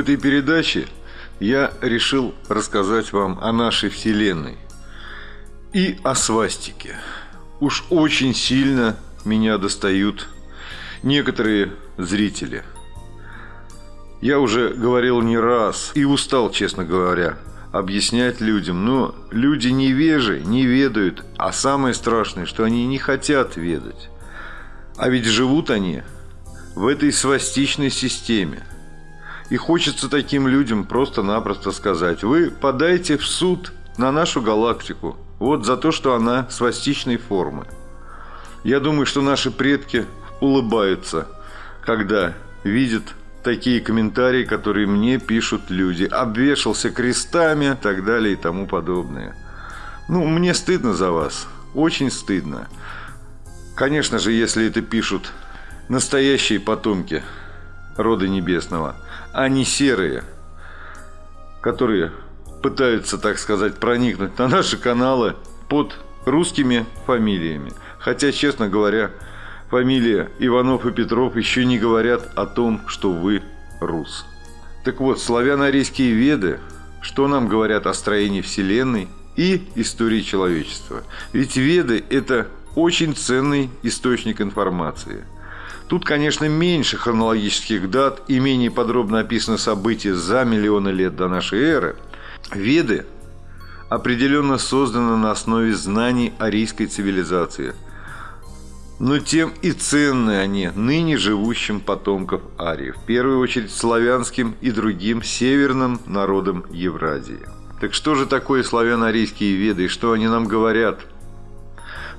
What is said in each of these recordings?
Этой передаче я решил рассказать вам о нашей Вселенной и о свастике. Уж очень сильно меня достают некоторые зрители. Я уже говорил не раз и устал, честно говоря, объяснять людям, но люди невежи, не ведают, а самое страшное, что они не хотят ведать. А ведь живут они в этой свастичной системе. И хочется таким людям просто-напросто сказать, вы подайте в суд на нашу галактику, вот за то, что она свастичной формы. Я думаю, что наши предки улыбаются, когда видят такие комментарии, которые мне пишут люди. Обвешался крестами, так далее и тому подобное. Ну, мне стыдно за вас. Очень стыдно. Конечно же, если это пишут настоящие потомки рода небесного, а не серые, которые пытаются, так сказать, проникнуть на наши каналы под русскими фамилиями. Хотя, честно говоря, фамилия Иванов и Петров еще не говорят о том, что вы рус. Так вот, славяно-арийские веды, что нам говорят о строении Вселенной и истории человечества? Ведь веды – это очень ценный источник информации. Тут, конечно, меньше хронологических дат и менее подробно описаны события за миллионы лет до нашей эры. Веды определенно созданы на основе знаний арийской цивилизации – но тем и ценны они ныне живущим потомков ариев, в первую очередь славянским и другим северным народам Евразии. Так что же такое славяно-арийские веды и что они нам говорят?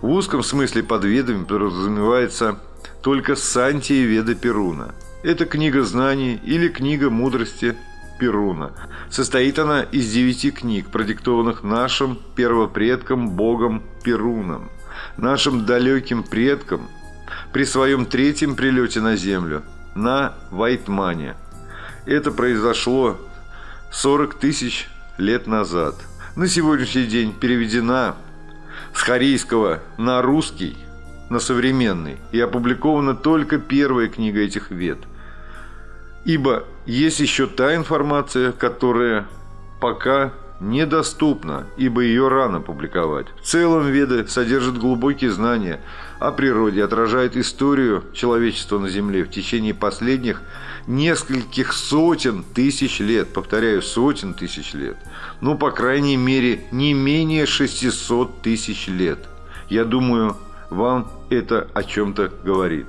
В узком смысле под ведами подразумевается только Сантия Веда Перуна. Это книга знаний или книга мудрости Перуна. Состоит она из девяти книг, продиктованных нашим первопредком богом Перуном – нашим далеким предкам при своем третьем прилете на Землю, на Вайтмане. Это произошло 40 тысяч лет назад. На сегодняшний день переведена с харийского на русский, на современный, и опубликована только первая книга этих вет. Ибо есть еще та информация, которая пока недоступна, ибо ее рано публиковать. В целом Веды содержат глубокие знания о природе, отражают историю человечества на Земле в течение последних нескольких сотен тысяч лет, повторяю, сотен тысяч лет, ну, по крайней мере, не менее 600 тысяч лет. Я думаю, вам это о чем-то говорит.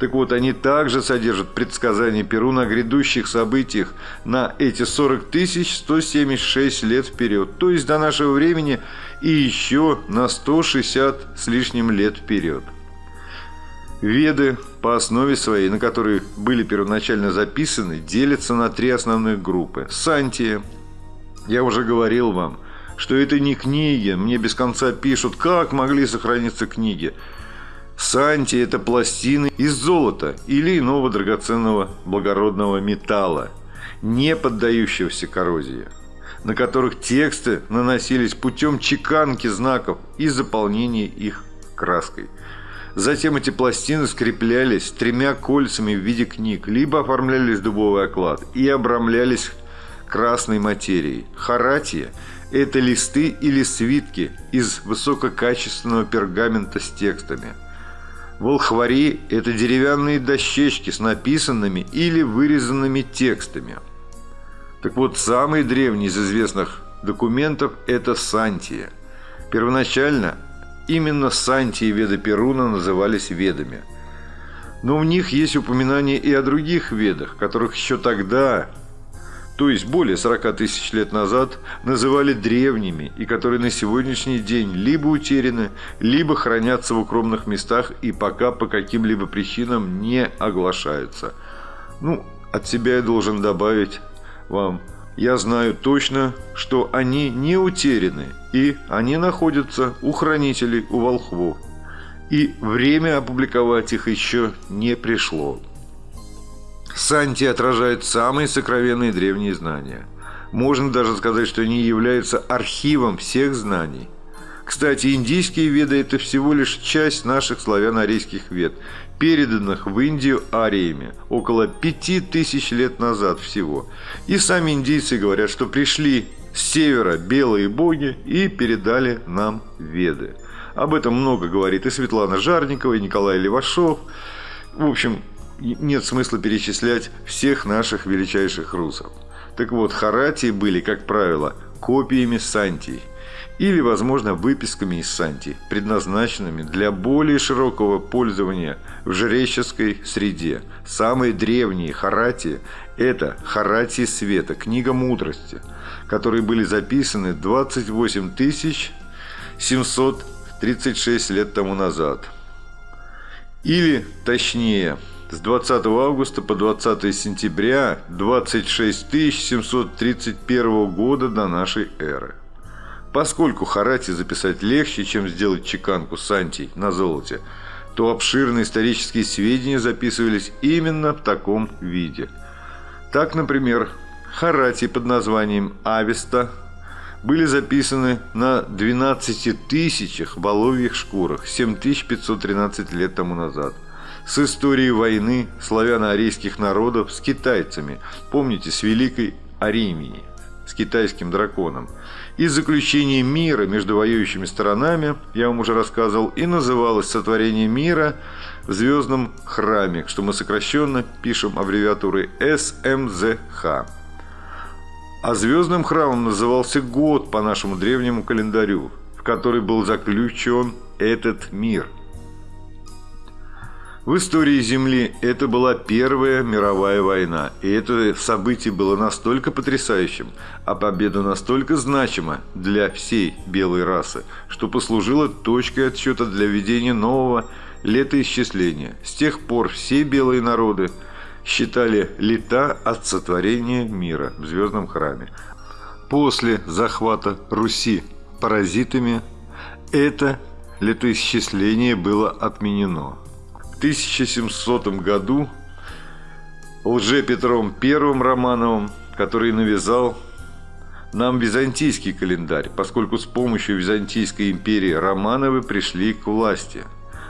Так вот, они также содержат предсказания Перуна о грядущих событиях на эти 40 176 лет вперед, то есть до нашего времени и еще на 160 с лишним лет вперед. Веды по основе своей, на которые были первоначально записаны, делятся на три основных группы. Сантия. Я уже говорил вам, что это не книги. Мне без конца пишут, как могли сохраниться книги. Санти – это пластины из золота или иного драгоценного благородного металла, не поддающегося коррозии, на которых тексты наносились путем чеканки знаков и заполнения их краской. Затем эти пластины скреплялись тремя кольцами в виде книг, либо оформлялись дубовый оклад и обрамлялись красной материей. Харатия – это листы или свитки из высококачественного пергамента с текстами – Волхвари – это деревянные дощечки с написанными или вырезанными текстами. Так вот, самый древний из известных документов – это Сантия. Первоначально именно Сантии Веда Перуна назывались Ведами. Но в них есть упоминания и о других Ведах, которых еще тогда то есть более 40 тысяч лет назад, называли древними и которые на сегодняшний день либо утеряны, либо хранятся в укромных местах и пока по каким-либо причинам не оглашаются. Ну, от себя я должен добавить вам, я знаю точно, что они не утеряны, и они находятся у хранителей, у волхвов. И время опубликовать их еще не пришло. Санти отражают самые сокровенные древние знания. Можно даже сказать, что они являются архивом всех знаний. Кстати, индийские веды – это всего лишь часть наших славяно-арийских вед, переданных в Индию ариями около пяти тысяч лет назад всего. И сами индийцы говорят, что пришли с севера белые боги и передали нам веды. Об этом много говорит и Светлана Жарникова, и Николай Левашов. В общем, нет смысла перечислять всех наших величайших русов. Так вот, харатии были, как правило, копиями сантий или, возможно, выписками из сантий, предназначенными для более широкого пользования в жреческой среде. Самые древние харатии – это харатии света, книга мудрости, которые были записаны 28 736 лет тому назад. Или, точнее, с 20 августа по 20 сентября 26 731 года до нашей эры. Поскольку Харати записать легче, чем сделать чеканку Сантий на золоте, то обширные исторические сведения записывались именно в таком виде. Так, например, Харати под названием Авеста были записаны на 12 тысячах воловьих шкурах 7513 лет тому назад – с историей войны славяно-арийских народов с китайцами, помните, с Великой Аримией, с китайским драконом, и заключение мира между воюющими сторонами, я вам уже рассказывал, и называлось «Сотворение мира в звездном храме», что мы сокращенно пишем аббревиатурой СМЗХ. А звездным храмом назывался год по нашему древнему календарю, в который был заключен этот мир – в истории Земли это была Первая мировая война, и это событие было настолько потрясающим, а победа настолько значима для всей белой расы, что послужило точкой отсчета для введения нового летоисчисления. С тех пор все белые народы считали лета от сотворения мира в Звездном храме. После захвата Руси паразитами это летоисчисление было отменено. 1700 году лже Петром I Романовым, который навязал нам византийский календарь, поскольку с помощью Византийской империи Романовы пришли к власти,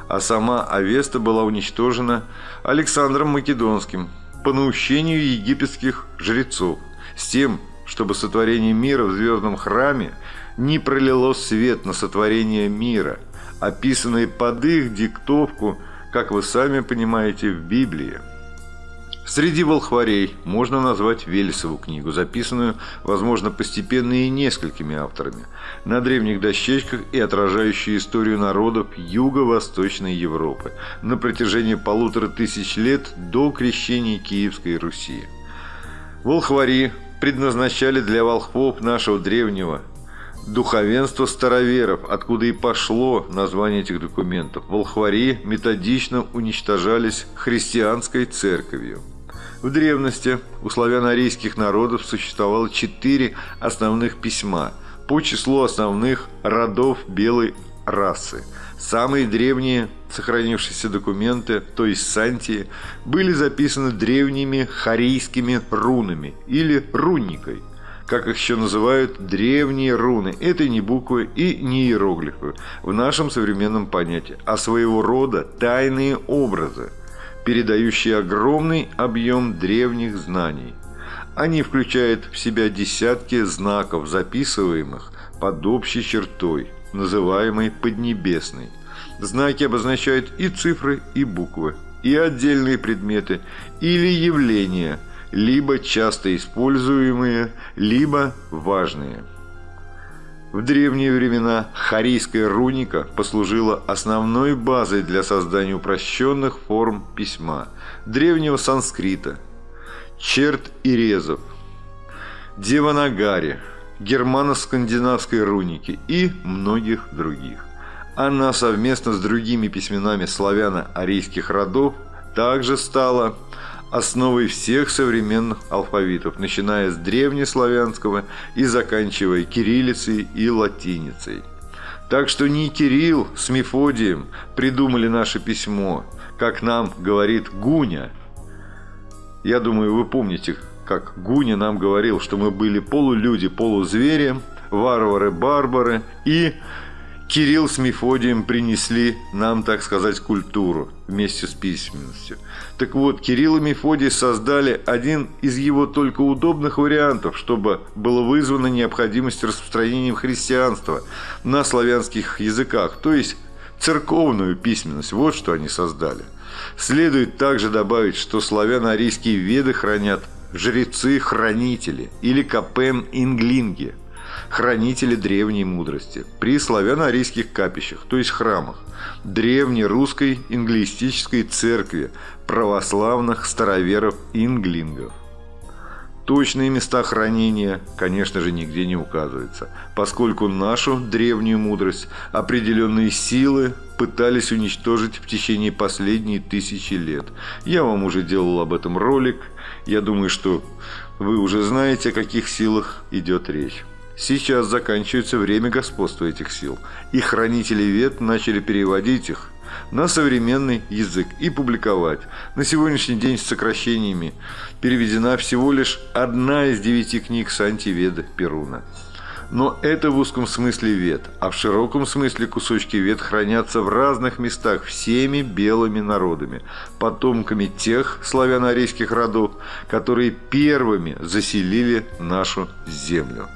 а сама Авеста была уничтожена Александром Македонским по наущению египетских жрецов с тем, чтобы сотворение мира в звездном храме не пролило свет на сотворение мира, описанное под их диктовку – как вы сами понимаете, в Библии. Среди волхварей можно назвать Велесову книгу, записанную, возможно, постепенно и несколькими авторами, на древних дощечках и отражающую историю народов Юго-Восточной Европы на протяжении полутора тысяч лет до крещения Киевской Руси. Волхвари предназначали для волхвов нашего древнего Духовенство староверов, откуда и пошло название этих документов. Волхвари методично уничтожались христианской церковью. В древности у славяно-арийских народов существовало четыре основных письма по числу основных родов белой расы. Самые древние сохранившиеся документы, то есть сантии, были записаны древними харийскими рунами или рунникой – как их еще называют, древние руны. Это не буквы и не иероглифы в нашем современном понятии, а своего рода тайные образы, передающие огромный объем древних знаний. Они включают в себя десятки знаков, записываемых под общей чертой, называемой Поднебесной. Знаки обозначают и цифры, и буквы, и отдельные предметы или явления – либо часто используемые, либо важные. В древние времена харийская руника послужила основной базой для создания упрощенных форм письма, древнего санскрита, черт и резов, деванагари, германо-скандинавской руники и многих других. Она совместно с другими письменами славяно-арийских родов также стала основой всех современных алфавитов, начиная с древнеславянского и заканчивая кириллицей и латиницей. Так что не Кирилл с Мефодием придумали наше письмо, как нам говорит Гуня. Я думаю, вы помните, как Гуня нам говорил, что мы были полулюди, полузвери, варвары-барбары и Кирилл с Мефодием принесли нам, так сказать, культуру вместе с письменностью. Так вот, Кирилл и Мефодий создали один из его только удобных вариантов, чтобы было вызвана необходимость распространения христианства на славянских языках, то есть церковную письменность. Вот что они создали. Следует также добавить, что славяно-арийские веды хранят жрецы-хранители или капен-инглинги – хранители древней мудрости, при славяно-арийских капищах, то есть храмах, древней русской инглистической церкви православных староверов-инглингов. Точные места хранения, конечно же, нигде не указываются, поскольку нашу древнюю мудрость определенные силы пытались уничтожить в течение последние тысячи лет. Я вам уже делал об этом ролик. Я думаю, что вы уже знаете, о каких силах идет речь. Сейчас заканчивается время господства этих сил, и хранители вет начали переводить их на современный язык и публиковать. На сегодняшний день с сокращениями переведена всего лишь одна из девяти книг Сантиведа Перуна. Но это в узком смысле вет, а в широком смысле кусочки вет хранятся в разных местах всеми белыми народами, потомками тех славяно-арийских родов, которые первыми заселили нашу землю.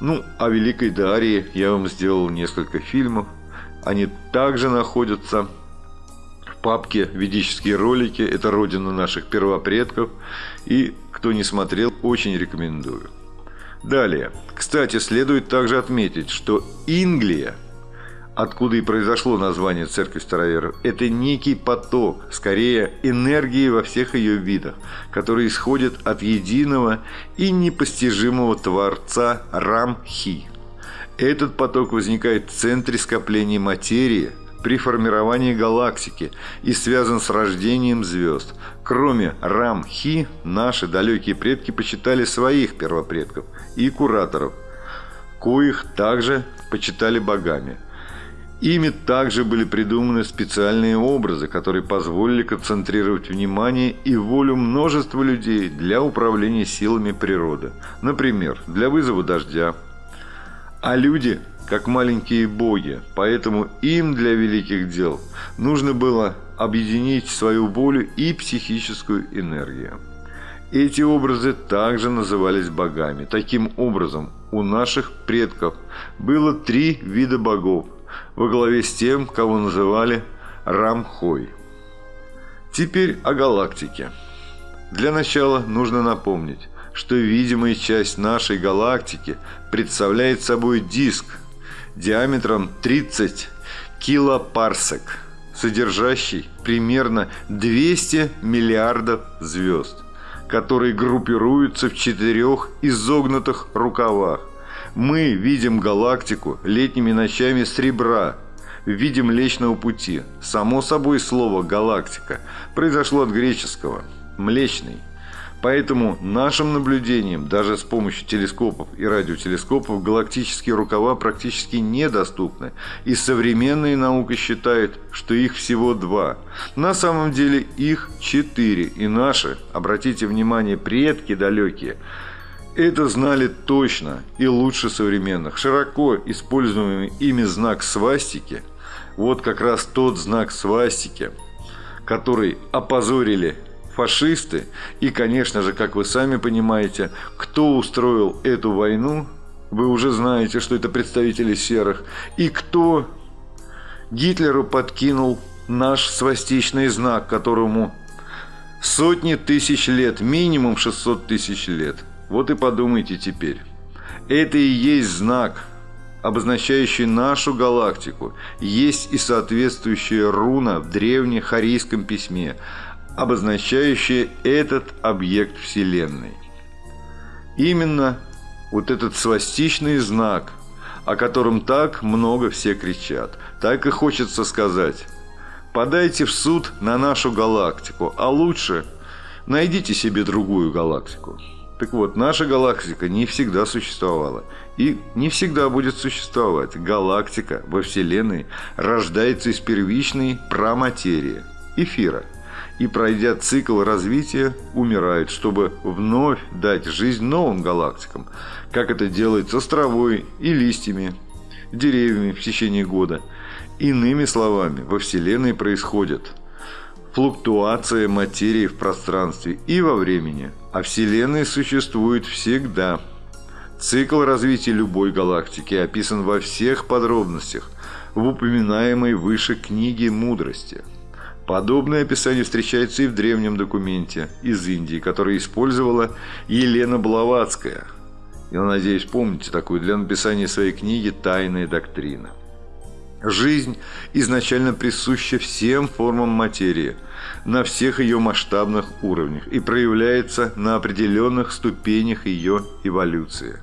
Ну, о Великой Дарье я вам сделал несколько фильмов. Они также находятся в папке «Ведические ролики». Это родина наших первопредков. И кто не смотрел, очень рекомендую. Далее. Кстати, следует также отметить, что Инглия – откуда и произошло название Церкви Староверов, это некий поток, скорее энергии во всех ее видах, который исходит от единого и непостижимого Творца Рамхи. Этот поток возникает в центре скопления материи при формировании галактики и связан с рождением звезд. Кроме Рамхи, наши далекие предки почитали своих первопредков и кураторов, коих также почитали богами – Ими также были придуманы специальные образы, которые позволили концентрировать внимание и волю множества людей для управления силами природы. Например, для вызова дождя. А люди как маленькие боги, поэтому им для великих дел нужно было объединить свою волю и психическую энергию. Эти образы также назывались богами. Таким образом, у наших предков было три вида богов – во главе с тем, кого называли Рамхой. Теперь о галактике. Для начала нужно напомнить, что видимая часть нашей галактики представляет собой диск диаметром 30 килопарсек, содержащий примерно 200 миллиардов звезд, которые группируются в четырех изогнутых рукавах – мы видим галактику летними ночами с ребра, видим Млечного Пути. Само собой слово «галактика» произошло от греческого «млечный». Поэтому нашим наблюдениям, даже с помощью телескопов и радиотелескопов, галактические рукава практически недоступны, и современная наука считает, что их всего два. На самом деле их четыре, и наши, обратите внимание, предки далекие – это знали точно и лучше современных. Широко используемый ими знак свастики, вот как раз тот знак свастики, который опозорили фашисты. И, конечно же, как вы сами понимаете, кто устроил эту войну, вы уже знаете, что это представители серых. И кто Гитлеру подкинул наш свастичный знак, которому сотни тысяч лет, минимум 600 тысяч лет – вот и подумайте теперь. Это и есть знак, обозначающий нашу галактику. Есть и соответствующая руна в древнехарийском письме, обозначающая этот объект Вселенной. Именно вот этот свастичный знак, о котором так много все кричат, так и хочется сказать. Подайте в суд на нашу галактику, а лучше найдите себе другую галактику. Так вот, наша галактика не всегда существовала и не всегда будет существовать. Галактика во Вселенной рождается из первичной праматерии, эфира, и, пройдя цикл развития, умирает, чтобы вновь дать жизнь новым галактикам, как это делается с травой и листьями, деревьями в течение года. Иными словами, во Вселенной происходит флуктуация материи в пространстве и во времени, а Вселенная существует всегда. Цикл развития любой галактики описан во всех подробностях в упоминаемой выше книге мудрости – Подобное описание встречается и в древнем документе из Индии, который использовала Елена Блаватская. Я надеюсь, помните такую для написания своей книги «Тайная доктрина». Жизнь изначально присуща всем формам материи на всех ее масштабных уровнях и проявляется на определенных ступенях ее эволюции.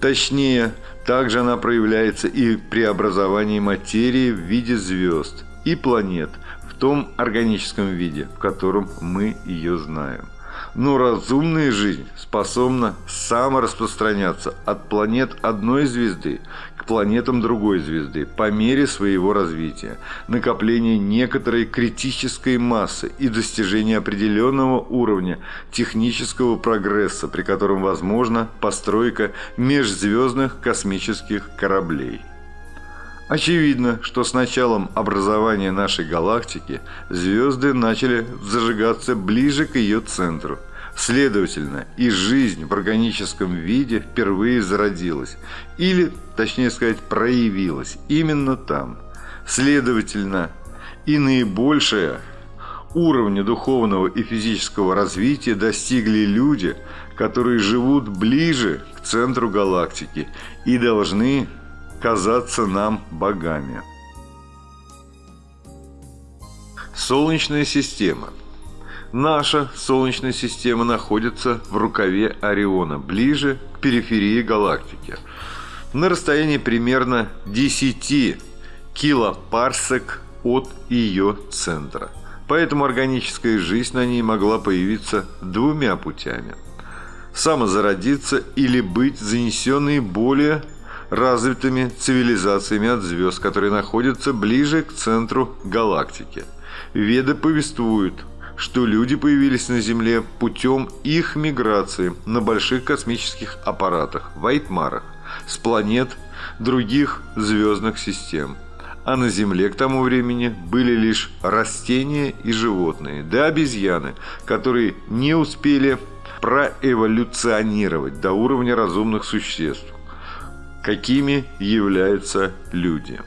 Точнее, также она проявляется и при образовании материи в виде звезд и планет – в том органическом виде, в котором мы ее знаем. Но разумная жизнь способна самораспространяться от планет одной звезды планетам другой звезды по мере своего развития, накопления некоторой критической массы и достижения определенного уровня технического прогресса, при котором возможна постройка межзвездных космических кораблей. Очевидно, что с началом образования нашей галактики звезды начали зажигаться ближе к ее центру. Следовательно, и жизнь в органическом виде впервые зародилась, или, точнее сказать, проявилась именно там. Следовательно, и наибольшее уровня духовного и физического развития достигли люди, которые живут ближе к центру галактики и должны казаться нам богами. Солнечная система. Наша Солнечная система находится в рукаве Ориона, ближе к периферии галактики, на расстоянии примерно 10 килопарсек от ее центра. Поэтому органическая жизнь на ней могла появиться двумя путями – самозародиться или быть занесенной более развитыми цивилизациями от звезд, которые находятся ближе к центру галактики. Веды повествуют, что люди появились на Земле путем их миграции на больших космических аппаратах, вайтмарах, с планет других звездных систем. А на Земле к тому времени были лишь растения и животные, да обезьяны, которые не успели проэволюционировать до уровня разумных существ какими являются люди.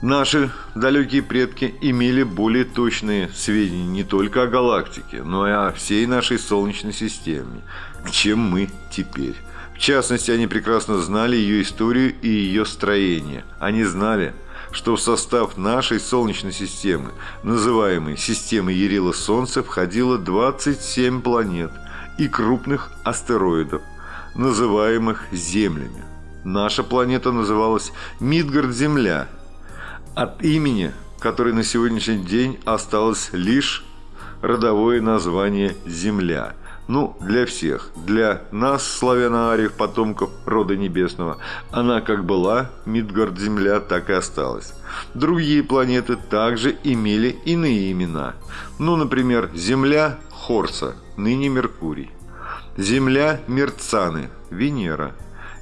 Наши далекие предки имели более точные сведения не только о галактике, но и о всей нашей Солнечной системе, чем мы теперь. В частности, они прекрасно знали ее историю и ее строение. Они знали, что в состав нашей Солнечной системы, называемой системой Ярила Солнца, входило 27 планет и крупных астероидов – называемых Землями. Наша планета называлась Мидгард-Земля, от имени которой на сегодняшний день осталось лишь родовое название Земля. Ну, для всех. Для нас, славяно-ариев, потомков рода небесного, она как была, Мидгард-Земля, так и осталась. Другие планеты также имели иные имена. Ну, например, Земля Хорса, ныне Меркурий. Земля Мерцаны, Венера.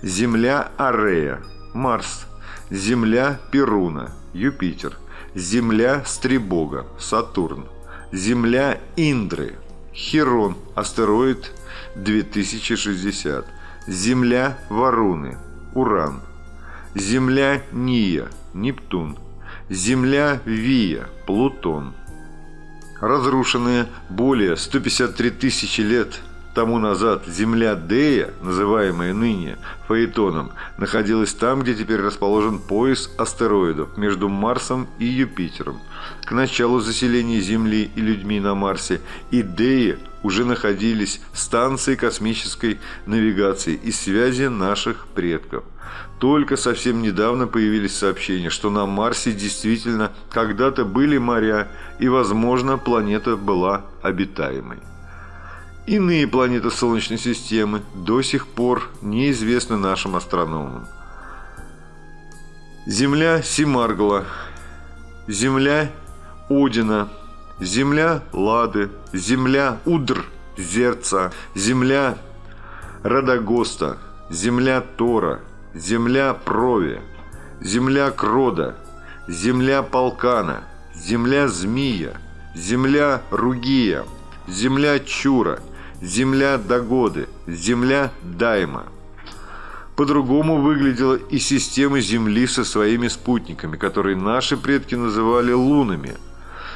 Земля Арея, Марс. Земля Перуна, Юпитер. Земля Стребога, Сатурн. Земля Индры, Херон, астероид 2060. Земля Варуны, Уран. Земля Ния, Нептун. Земля Вия, Плутон. Разрушенные более 153 тысячи лет тому назад земля Дея, называемая ныне Фаэтоном, находилась там, где теперь расположен пояс астероидов между Марсом и Юпитером. К началу заселения Земли и людьми на Марсе и Деи уже находились станции космической навигации и связи наших предков. Только совсем недавно появились сообщения, что на Марсе действительно когда-то были моря и, возможно, планета была обитаемой. Иные планеты Солнечной системы до сих пор неизвестны нашим астрономам. Земля Симаргла, Земля Одина, Земля Лады, Земля Удр, Зерца, Земля Радагоста, Земля Тора, земля Прови, земля Крода, земля Полкана, земля Змия, земля Ругия, земля Чура, земля Дагоды, земля Дайма. По-другому выглядела и система Земли со своими спутниками, которые наши предки называли лунами.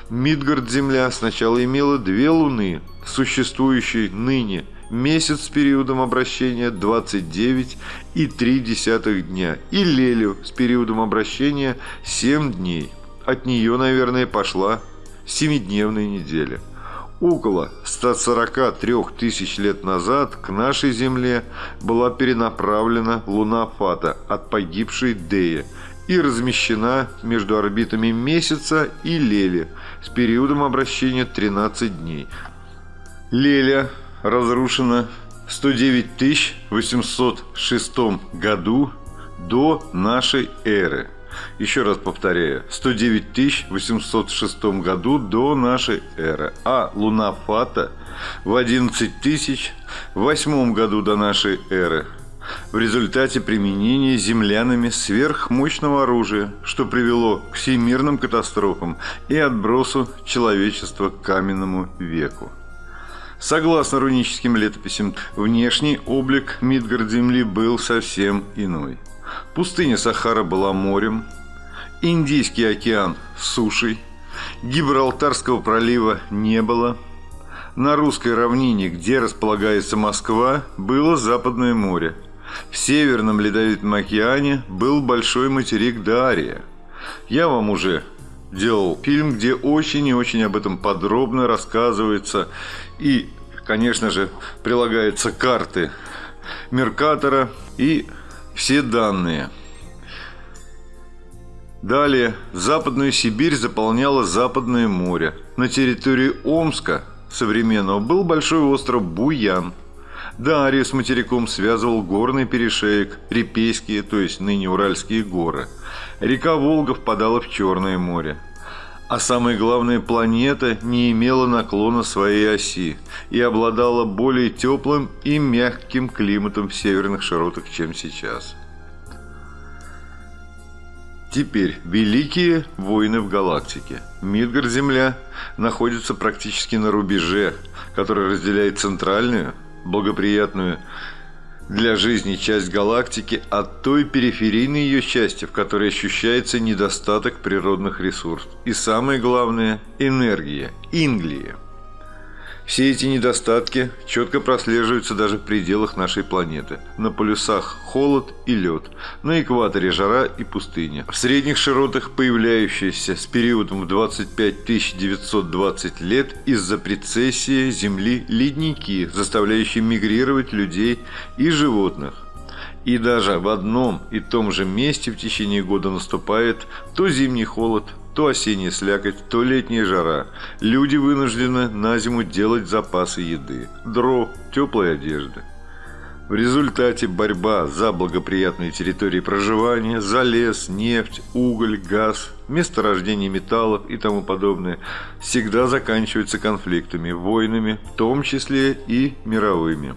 Мидгард-Земля сначала имела две луны, существующие ныне – месяц с периодом обращения 29,3 дня и Лелю с периодом обращения 7 дней. От нее, наверное, пошла семидневная неделя. Около 143 тысяч лет назад к нашей Земле была перенаправлена Луна Фата от погибшей Дея и размещена между орбитами Месяца и Лели с периодом обращения 13 дней. Леля разрушена в 109 806 году до нашей эры. Еще раз повторяю, 109 806 году до нашей эры, а Луна Фата в 11 тысяч в 8 году до нашей эры в результате применения землянами сверхмощного оружия, что привело к всемирным катастрофам и отбросу человечества к каменному веку. Согласно руническим летописям, внешний облик Мидгард-Земли был совсем иной. Пустыня Сахара была морем, Индийский океан – сушей, Гибралтарского пролива не было. На русской равнине, где располагается Москва, было Западное море. В Северном Ледовитом океане был большой материк Дария. Я вам уже делал фильм, где очень и очень об этом подробно рассказывается. И, конечно же, прилагаются карты Меркатора и все данные. Далее, Западную Сибирь заполняло Западное море. На территории Омска современного был большой остров Буян. Дарью с материком связывал горный перешеек, Репейские, то есть ныне Уральские горы – Река Волга впадала в Черное море. А самое главное, планета не имела наклона своей оси и обладала более теплым и мягким климатом в северных широтах, чем сейчас. Теперь великие войны в галактике. Мидгар-Земля находится практически на рубеже, который разделяет центральную, благоприятную для жизни часть галактики от той периферийной ее части, в которой ощущается недостаток природных ресурсов. И самое главное – энергия, инглия – все эти недостатки четко прослеживаются даже в пределах нашей планеты. На полюсах холод и лед, на экваторе жара и пустыня. В средних широтах появляющиеся с периодом в 25 920 лет из-за прецессии Земли ледники, заставляющие мигрировать людей и животных. И даже в одном и том же месте в течение года наступает то зимний холод, то осенняя слякоть, то летняя жара. Люди вынуждены на зиму делать запасы еды, дров, теплой одежды. В результате борьба за благоприятные территории проживания, за лес, нефть, уголь, газ, месторождение металлов и тому подобное всегда заканчивается конфликтами, войнами, в том числе и мировыми.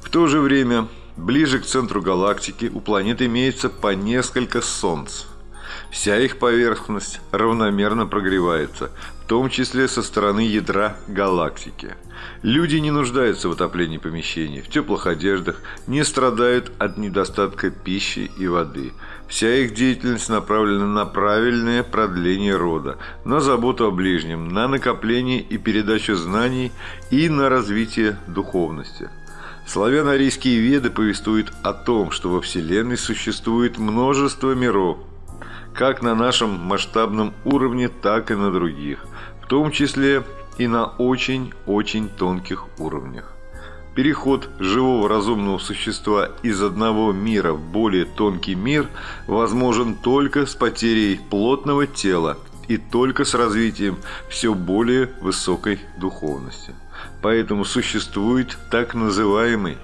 В то же время, ближе к центру галактики у планет имеется по несколько солнц – Вся их поверхность равномерно прогревается, в том числе со стороны ядра галактики. Люди не нуждаются в отоплении помещений, в теплых одеждах, не страдают от недостатка пищи и воды. Вся их деятельность направлена на правильное продление рода, на заботу о ближнем, на накопление и передачу знаний и на развитие духовности. Славяно-арийские веды повествуют о том, что во Вселенной существует множество миров, как на нашем масштабном уровне, так и на других, в том числе и на очень-очень тонких уровнях. Переход живого разумного существа из одного мира в более тонкий мир возможен только с потерей плотного тела и только с развитием все более высокой духовности. Поэтому существует так называемый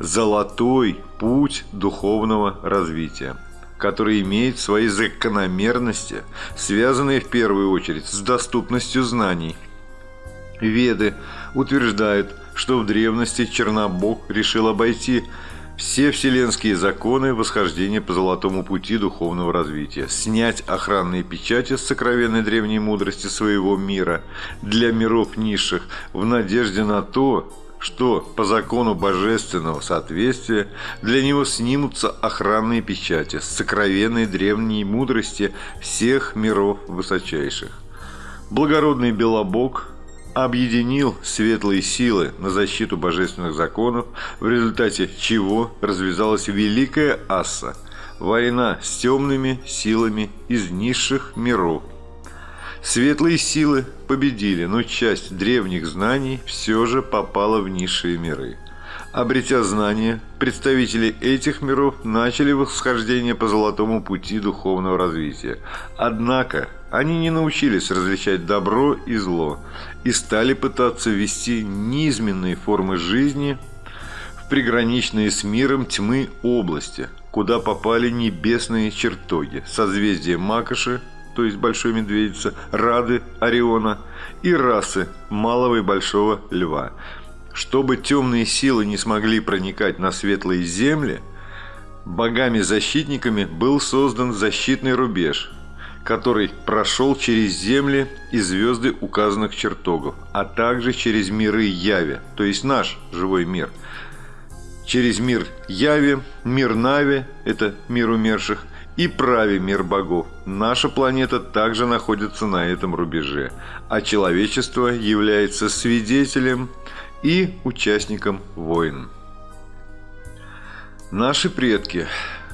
«золотой путь духовного развития» который имеет свои закономерности, связанные в первую очередь с доступностью знаний. Веды утверждают, что в древности Чернобог решил обойти все вселенские законы восхождения по золотому пути духовного развития, снять охранные печати с сокровенной древней мудрости своего мира для миров низших в надежде на то, что по закону божественного соответствия для него снимутся охранные печати с сокровенной древней мудрости всех миров высочайших. Благородный Белобог объединил светлые силы на защиту божественных законов, в результате чего развязалась Великая Асса – война с темными силами из низших миров. Светлые силы победили, но часть древних знаний все же попала в низшие миры. Обретя знания, представители этих миров начали восхождение по золотому пути духовного развития. Однако они не научились различать добро и зло и стали пытаться вести низменные формы жизни в приграничные с миром тьмы области, куда попали небесные чертоги, созвездия Макоши, то есть Большой Медведицы, Рады, Ориона и расы Малого и Большого Льва. Чтобы темные силы не смогли проникать на светлые земли, богами-защитниками был создан защитный рубеж, который прошел через земли и звезды указанных чертогов, а также через миры Яви, то есть наш живой мир. Через мир Яви, мир Нави, это мир умерших, и Прави, мир богов. Наша планета также находится на этом рубеже, а человечество является свидетелем и участником войн. Наши предки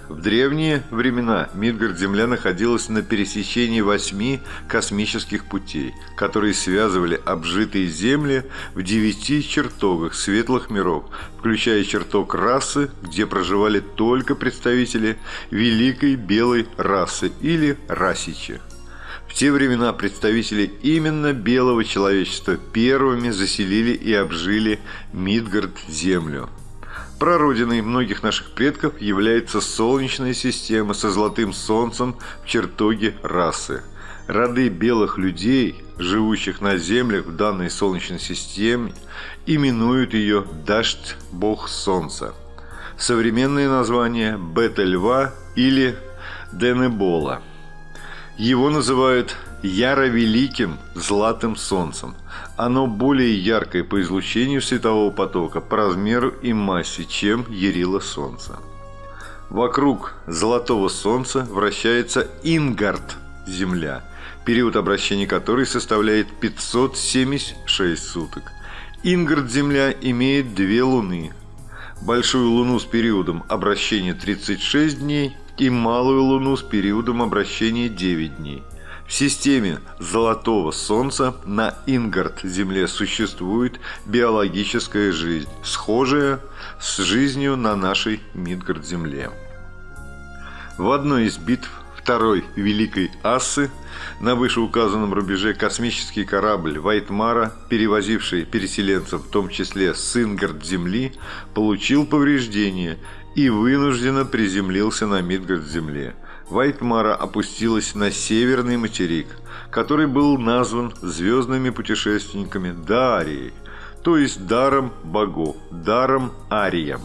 в древние времена Мидгард-Земля находилась на пересечении восьми космических путей, которые связывали обжитые земли в девяти чертогах светлых миров, включая чертог расы, где проживали только представители великой белой расы или расичи. В те времена представители именно белого человечества первыми заселили и обжили Мидгард-Землю – Прародиной многих наших предков является Солнечная система со золотым солнцем в чертоге расы. Роды белых людей, живущих на Землях в данной Солнечной системе, именуют ее Дашт Бог Солнца. Современное название – Бета-Льва или Денебола. Его называют Яро-Великим Златым Солнцем – оно более яркое по излучению светового потока, по размеру и массе, чем Ярило Солнца. Вокруг золотого Солнца вращается Ингард, Земля, период обращения которой составляет 576 суток. Ингард, Земля, имеет две луны. Большую луну с периодом обращения 36 дней и малую луну с периодом обращения 9 дней – в системе Золотого Солнца на Ингард-Земле существует биологическая жизнь, схожая с жизнью на нашей Мидгард-Земле. В одной из битв Второй Великой Ассы на вышеуказанном рубеже космический корабль Вайтмара, перевозивший переселенцев, в том числе с Ингард-Земли, получил повреждения и вынужденно приземлился на Мидгард-Земле – Вайтмара опустилась на северный материк, который был назван звездными путешественниками Дарией, то есть даром богов, даром Арием.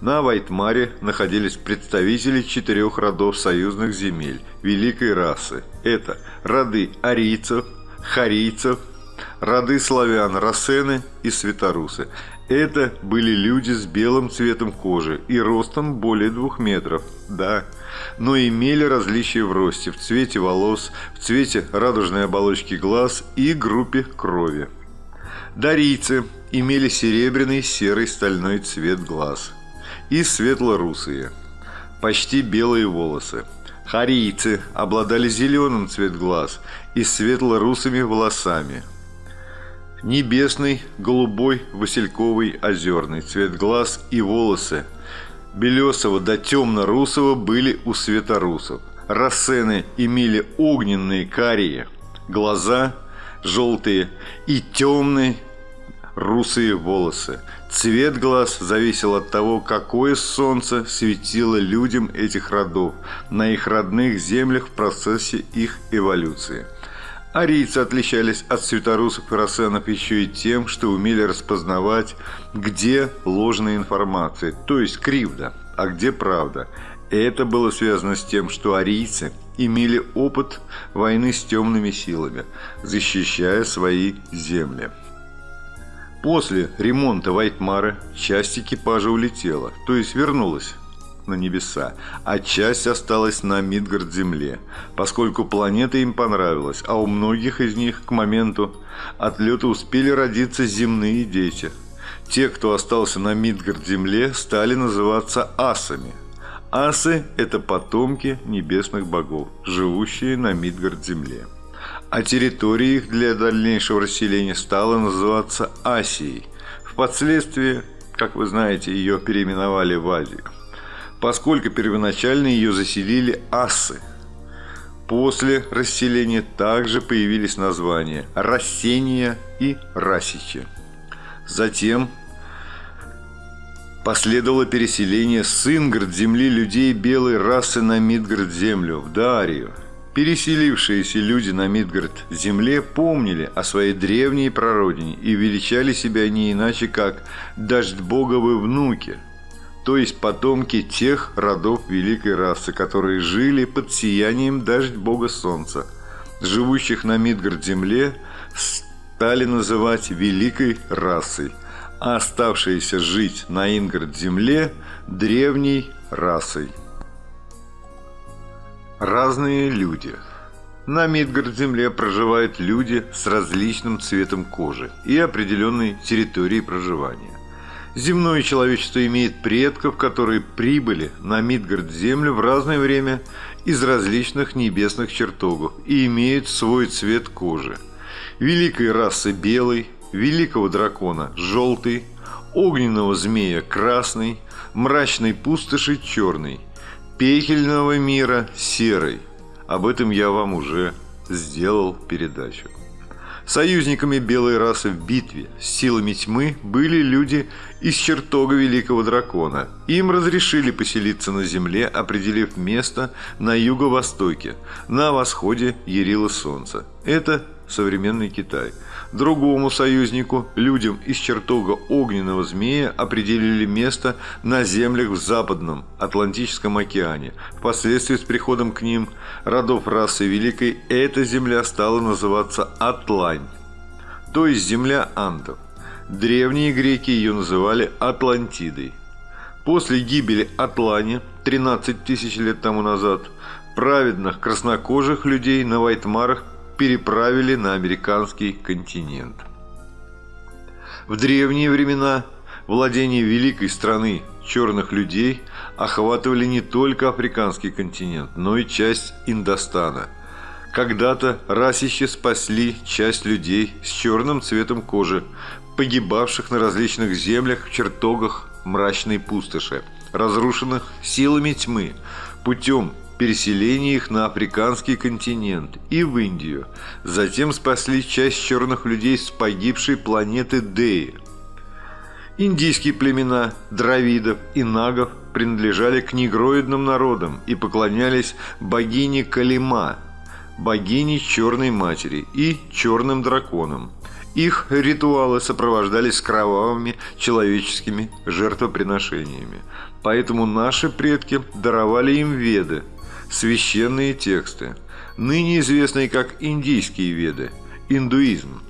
На Вайтмаре находились представители четырех родов союзных земель великой расы. Это роды арийцев, харийцев, роды славян Рассены и Светорусы. Это были люди с белым цветом кожи и ростом более двух метров. Да, но имели различия в росте, в цвете волос, в цвете радужной оболочки глаз и группе крови. Дарийцы имели серебряный серый стальной цвет глаз и светло-русые, почти белые волосы. Харийцы обладали зеленым цвет глаз и светло-русыми волосами. Небесный, голубой, васильковый, озерный цвет глаз и волосы – белесого до темно-русого были у светорусов. Рассены имели огненные карие, глаза желтые и темные русые волосы. Цвет глаз зависел от того, какое солнце светило людям этих родов на их родных землях в процессе их эволюции. Арийцы отличались от святорусов и рассенов еще и тем, что умели распознавать, где ложная информация, то есть кривда, а где правда. Это было связано с тем, что арийцы имели опыт войны с темными силами, защищая свои земли. После ремонта Вайтмары часть экипажа улетела, то есть вернулась на небеса, а часть осталась на Мидгард-Земле, поскольку планета им понравилась, а у многих из них к моменту отлета успели родиться земные дети. Те, кто остался на Мидгард-Земле, стали называться асами. Асы – это потомки небесных богов, живущие на Мидгард-Земле. А территория их для дальнейшего расселения стала называться Асией. Впоследствии, как вы знаете, ее переименовали в Азию поскольку первоначально ее заселили асы. После расселения также появились названия Рассения и Расичи. Затем последовало переселение с Ингард земли людей белой расы на Мидгард землю, в Дарию. Переселившиеся люди на Мидгард земле помнили о своей древней прародине и величали себя не иначе, как «дождь-боговы внуки», то есть потомки тех родов великой расы, которые жили под сиянием дождь бога солнца, живущих на Мидгард-земле, стали называть великой расой, а оставшиеся жить на Ингард-земле – древней расой. Разные люди – на Мидгард-земле проживают люди с различным цветом кожи и определенной территорией проживания. Земное человечество имеет предков, которые прибыли на Мидгард-Землю в разное время из различных небесных чертогов и имеют свой цвет кожи. Великой расы белый, великого дракона желтый, огненного змея красный, мрачной пустоши черный, пекельного мира серый. Об этом я вам уже сделал передачу. Союзниками белой расы в битве с силами тьмы были люди из чертога Великого Дракона. Им разрешили поселиться на Земле, определив место на юго-востоке, на восходе Ярила Солнца. Это современный Китай – Другому союзнику, людям из чертога огненного змея, определили место на землях в Западном Атлантическом океане. Впоследствии с приходом к ним родов расы Великой эта земля стала называться Атлань, то есть земля андов. Древние греки ее называли Атлантидой. После гибели Атлани 13 тысяч лет тому назад праведных краснокожих людей на Вайтмарах переправили на американский континент. В древние времена владения великой страны черных людей охватывали не только африканский континент, но и часть Индостана. Когда-то расищи спасли часть людей с черным цветом кожи, погибавших на различных землях в чертогах мрачной пустоши, разрушенных силами тьмы, путем переселение их на африканский континент и в Индию. Затем спасли часть черных людей с погибшей планеты Деи. Индийские племена дравидов и нагов принадлежали к негроидным народам и поклонялись богине Калима, богине Черной Матери и черным драконам. Их ритуалы сопровождались кровавыми человеческими жертвоприношениями. Поэтому наши предки даровали им веды – священные тексты, ныне известные как индийские веды, индуизм.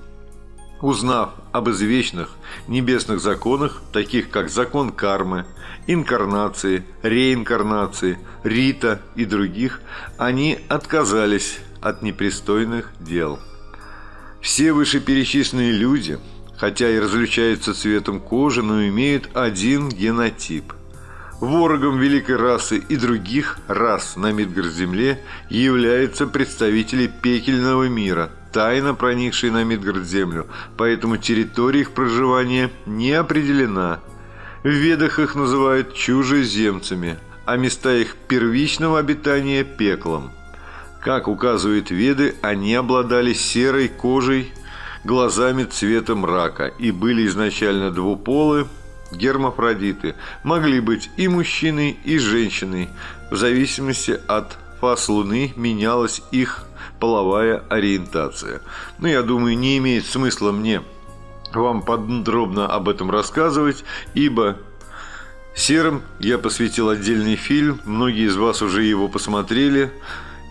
Узнав об извечных небесных законах, таких как закон кармы, инкарнации, реинкарнации, рита и других, они отказались от непристойных дел. Все вышеперечисленные люди, хотя и различаются цветом кожи, но имеют один генотип. Ворогом великой расы и других рас на Мидгард-Земле являются представители пекельного мира, тайно проникшие на Мидгард-Землю, поэтому территория их проживания не определена. В ведах их называют чужеземцами, а места их первичного обитания – пеклом. Как указывают веды, они обладали серой кожей, глазами цвета мрака и были изначально двуполы, гермафродиты могли быть и мужчиной, и женщиной. В зависимости от фаз Луны менялась их половая ориентация. Но я думаю, не имеет смысла мне вам подробно об этом рассказывать, ибо серым я посвятил отдельный фильм, многие из вас уже его посмотрели,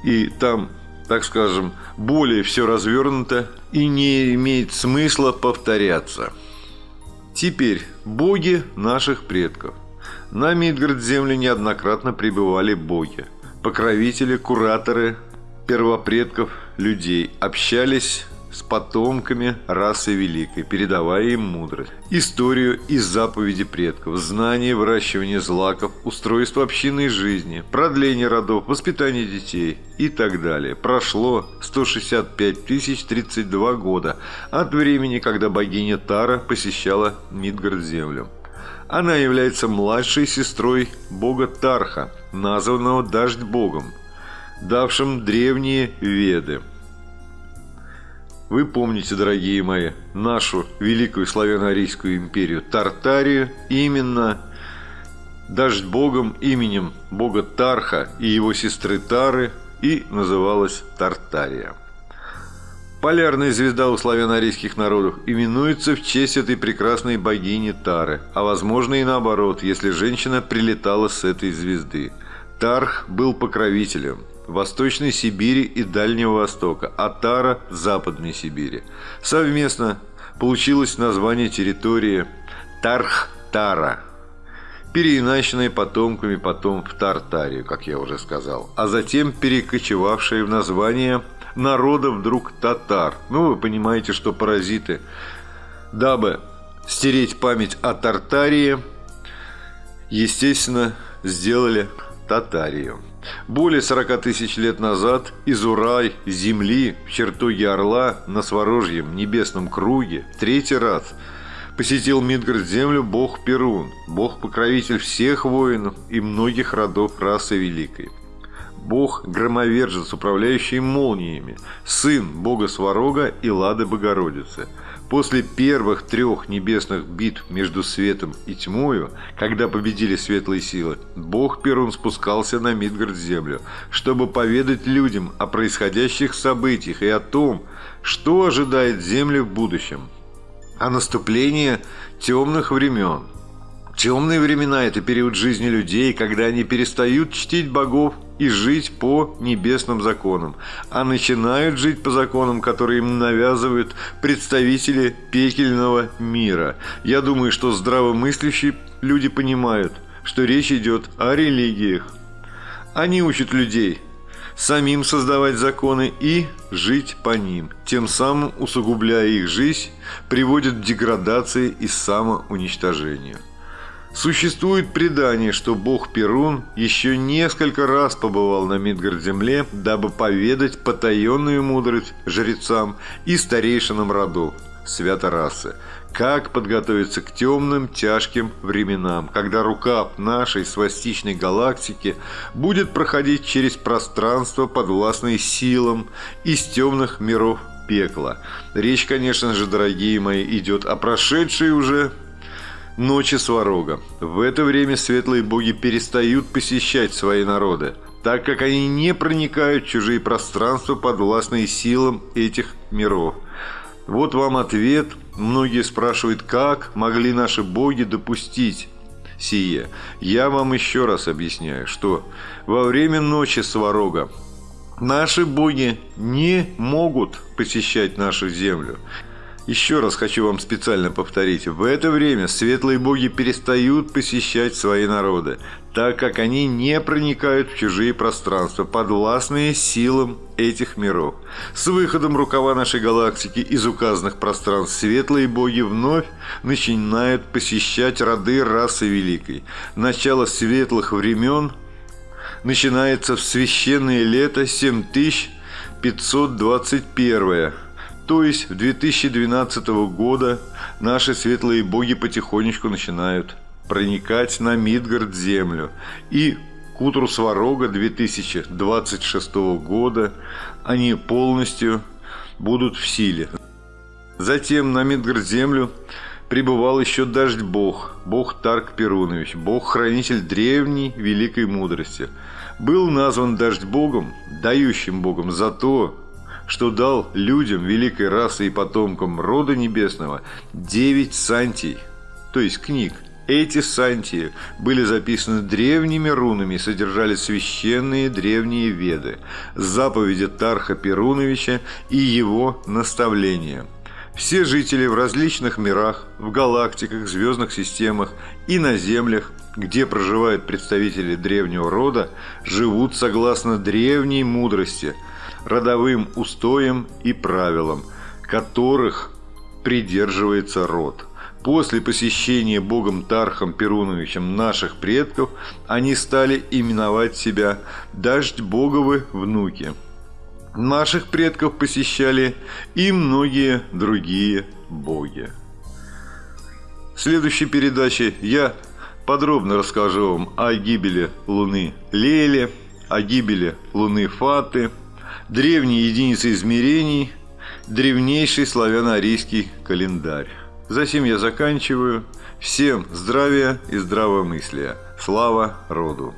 и там, так скажем, более все развернуто и не имеет смысла повторяться. Теперь боги наших предков. На Мидгард-земле неоднократно пребывали боги, покровители, кураторы первопредков людей, общались с потомками расы великой, передавая им мудрость, историю и заповеди предков, знания выращивания злаков, устройство общинной жизни, продление родов, воспитание детей и так далее. Прошло 165 тысяч 32 года от времени, когда богиня Тара посещала Мидгард-землю. Она является младшей сестрой бога Тарха, названного Дождь-богом, давшим древние Веды – вы помните, дорогие мои, нашу великую славяно-арийскую империю Тартарию именно дождь богом именем бога Тарха и его сестры Тары и называлась Тартария. Полярная звезда у славяно-арийских народов именуется в честь этой прекрасной богини Тары, а возможно и наоборот, если женщина прилетала с этой звезды. Тарх был покровителем, Восточной Сибири и Дальнего Востока, а Тара – Западной Сибири. Совместно получилось название территории Тарх-Тара, переиначенные потомками потом в Тартарию, как я уже сказал, а затем перекочевавшие в название народа вдруг татар. Ну, вы понимаете, что паразиты, дабы стереть память о Тартарии, естественно, сделали Татарию. Более 40 тысяч лет назад из Урай, земли, в чертоге Орла, на Сворожьем небесном круге, третий раз посетил Мидгард землю бог Перун, бог-покровитель всех воинов и многих родов расы Великой. Бог-громовержец, управляющий молниями, сын бога Сварога и Лады Богородицы – После первых трех небесных битв между светом и тьмою, когда победили светлые силы, бог Перун спускался на Мидгард-землю, чтобы поведать людям о происходящих событиях и о том, что ожидает Землю в будущем. О наступлении темных времен. Темные времена – это период жизни людей, когда они перестают чтить богов и жить по небесным законам, а начинают жить по законам, которые им навязывают представители пекельного мира. Я думаю, что здравомыслящие люди понимают, что речь идет о религиях. Они учат людей самим создавать законы и жить по ним, тем самым усугубляя их жизнь, приводят к деградации и самоуничтожению. Существует предание, что бог Перун еще несколько раз побывал на Мидгард-земле, дабы поведать потаенную мудрость жрецам и старейшинам родов святорасы, как подготовиться к темным, тяжким временам, когда рука нашей свастичной галактики будет проходить через пространство, подвластное силам из темных миров пекла. Речь, конечно же, дорогие мои, идет о прошедшей уже Ночи Сварога. В это время светлые боги перестают посещать свои народы, так как они не проникают в чужие пространства, подвластные силам этих миров. Вот вам ответ. Многие спрашивают, как могли наши боги допустить сие. Я вам еще раз объясняю, что во время ночи Сварога наши боги не могут посещать нашу землю. Еще раз хочу вам специально повторить. В это время светлые боги перестают посещать свои народы, так как они не проникают в чужие пространства, подвластные силам этих миров. С выходом рукава нашей галактики из указанных пространств светлые боги вновь начинают посещать роды расы Великой. Начало светлых времен начинается в священное лето 7521 то есть в 2012 года наши светлые боги потихонечку начинают проникать на Мидгард землю. И к утру Сварога 2026 года они полностью будут в силе. Затем на Мидгард землю пребывал еще дождь бог, бог Тарк Перунович, бог-хранитель древней великой мудрости. Был назван дождь богом, дающим богом за то, что дал людям великой расы и потомкам рода небесного девять сантий, то есть книг. Эти сантии были записаны древними рунами и содержали священные древние веды, заповеди Тарха Перуновича и его наставления – все жители в различных мирах, в галактиках, звездных системах и на Землях, где проживают представители древнего рода, живут согласно древней мудрости, родовым устоям и правилам, которых придерживается род. После посещения богом Тархом Перуновичем наших предков, они стали именовать себя «Дождь Боговы внуки». Наших предков посещали и многие другие боги. В следующей передаче я подробно расскажу вам о гибели Луны Лели, о гибели Луны Фаты, древней единицы измерений, древнейший славяно-арийский календарь. Затем я заканчиваю. Всем здравия и здравомыслия. Слава роду!